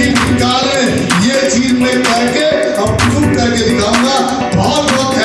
किसी भी ये चीज़ मैं करके अब प्रूव करके दिखाऊँगा। बहुत